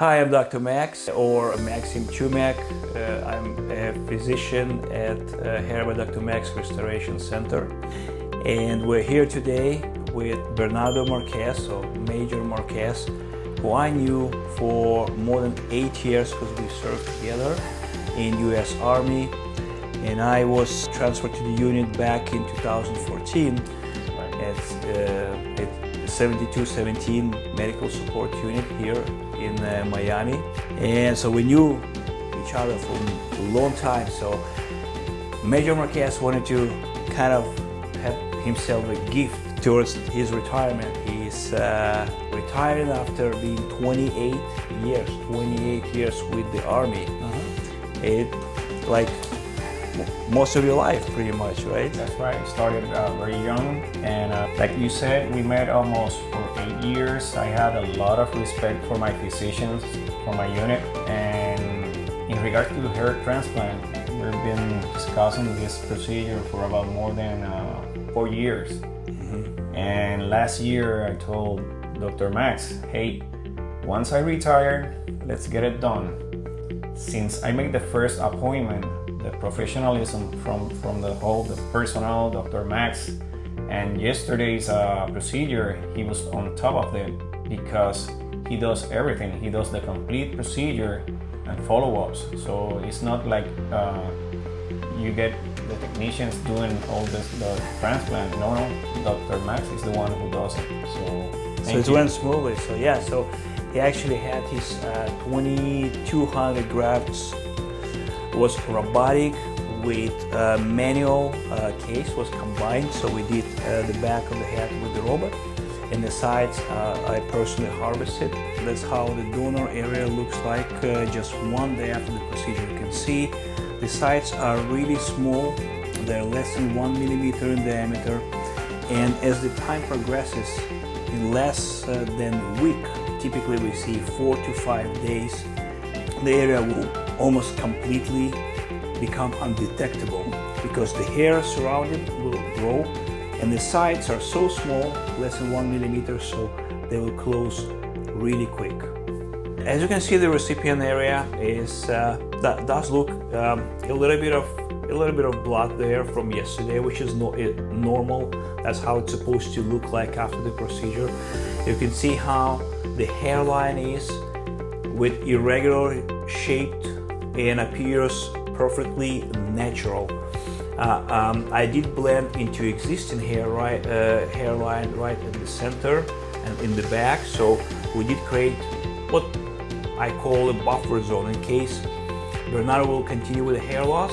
Hi, I'm Dr. Max or Maxim Chumak. Uh, I'm a physician at uh, Herba Dr. Max Restoration Center. And we're here today with Bernardo Marquez, or Major Marquez, who I knew for more than eight years because we served together in U.S. Army. And I was transferred to the unit back in 2014 at, uh, at 7217 Medical Support Unit here in uh, Miami. And so we knew each other for a long time. So Major Marquez wanted to kind of have himself a gift towards his retirement. He's uh, retiring after being 28 years, 28 years with the Army. Uh-huh. It like most of your life pretty much, right? That's right. Started uh, very young, and uh, like you said, we met almost for eight years. I had a lot of respect for my physicians, for my unit, and in regard to hair transplant, we've been discussing this procedure for about more than uh, four years. Mm-hmm. And last year, I told Dr. Max, hey, once I retire, let's get it done. Since I made the first appointment, the professionalism from, from the whole the personnel, Dr. Max, and yesterday's uh, procedure, he was on top of it because he does everything. He does the complete procedure and follow-ups. So it's not like uh, you get the technicians doing all this the transplant. No, no, Dr. Max is the one who does it. So, So it you. went smoothly. So yeah, so he actually had his uh, 2200 grafts was robotic with uh, manual uh, case was combined. So we did uh, the back of the head with the robot and the sides uh, I personally harvested. That's how the donor area looks like uh, just one day after the procedure. You can see the sides are really small. They're less than one millimeter in diameter. And as the time progresses, in less than a week, typically we see four to five days, the area will almost completely become undetectable because the hair surrounding will grow and the sides are so small, less than one millimeter, so they will close really quick. As you can see, the recipient area is uh, that does look um, a little bit of a little bit of blood there from yesterday, which is no, it, normal. That's how it's supposed to look like after the procedure. You can see how the hairline is with irregular shaped and appears perfectly natural. Uh, um, I did blend into existing hair right, uh, hairline right in the center and in the back, so we did create what I call a buffer zone in case Bernardo will continue with the hair loss.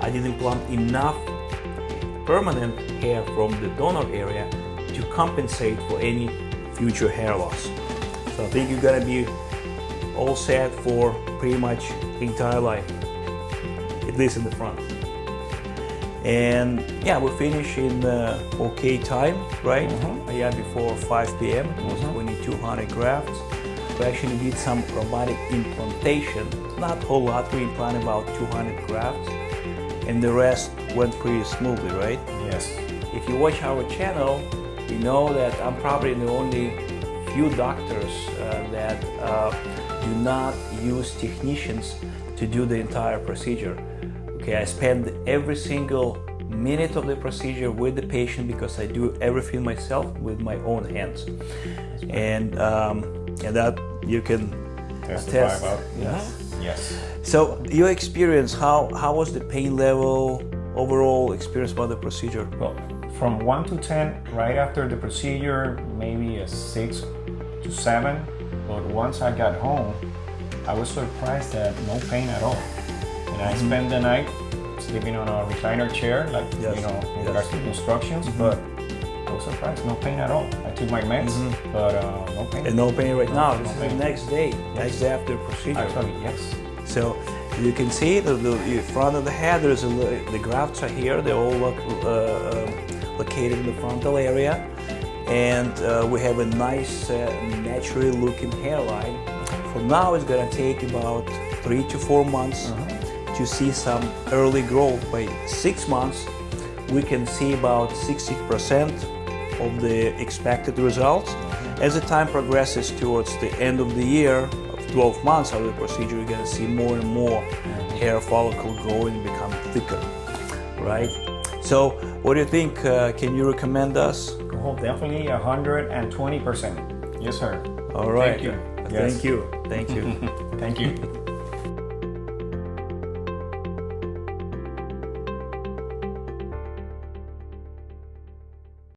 I didn't plant enough permanent hair from the donor area to compensate for any future hair loss. So I think you're gonna be all set for pretty much the entire life, at least in the front. And yeah, we finish in uh, okay time, right? Mhm. Yeah, before 5 p.m. It was Mhm. 2200 grafts. We actually did some robotic implantation. Not a whole lot, we implanted about 200 grafts. And the rest went pretty smoothly, right? Yes. If you watch our channel, you know that I'm probably the only few doctors uh, that uh, do not use technicians to do the entire procedure. Okay, I spend every single minute of the procedure with the patient because I do everything myself with my own hands. And, um, and that you can Testify attest. about. Yes. Yes. So your experience, how, how was the pain level, overall experience about the procedure? Well, from 1 to 10, right after the procedure, maybe a 6 to 7. But once I got home, I was surprised that no pain at all. And I spent the night sleeping on a recliner chair, like, Yes, you know, in yes. regards to instructions, but I was surprised, no pain at all. I took my meds, but uh, no pain. And no pain right now. No This is pain. the next day, next day after the procedure. Actually, yes. So you can see the, the front of the head. There's a the grafts are here. They're all look uh, uh, located in the frontal area, and uh, we have a nice, uh, naturally looking hairline. For now, it's gonna take about three to four months to see some early growth. By six months, we can see about 60% of the expected results. As the time progresses towards the end of the year of 12 months of the procedure, you're gonna see more and more hair follicle growing and become thicker, right? So, what do you think? Uh, can you recommend us? Oh, definitely 120%. Yes, sir. All right. Thank you. Thank you. Thank you. Thank you.